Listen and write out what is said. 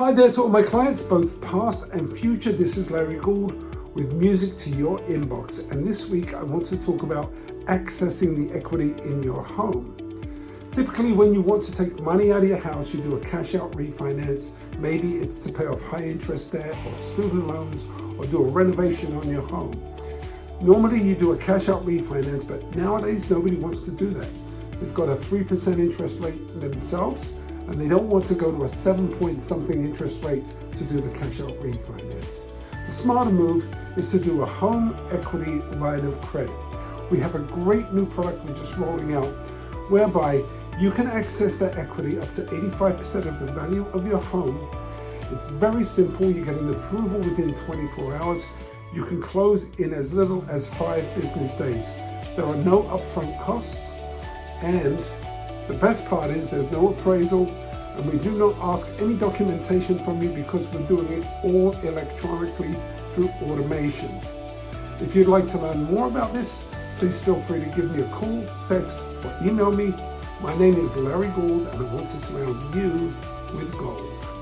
Hi there to all my clients, both past and future. This is Larry Gould with music to your inbox. And this week I want to talk about accessing the equity in your home. Typically when you want to take money out of your house, you do a cash out refinance. Maybe it's to pay off high interest debt or student loans or do a renovation on your home. Normally you do a cash out refinance, but nowadays nobody wants to do that. They've got a 3% interest rate themselves and they don't want to go to a seven point something interest rate to do the cash out refinance. The smarter move is to do a home equity line of credit. We have a great new product we're just rolling out whereby you can access that equity up to 85% of the value of your home. It's very simple. You get an approval within 24 hours. You can close in as little as five business days. There are no upfront costs and the best part is there's no appraisal and we do not ask any documentation from you because we're doing it all electronically through automation. If you'd like to learn more about this, please feel free to give me a call, text, or email me. My name is Larry Gould and I want to surround you with gold.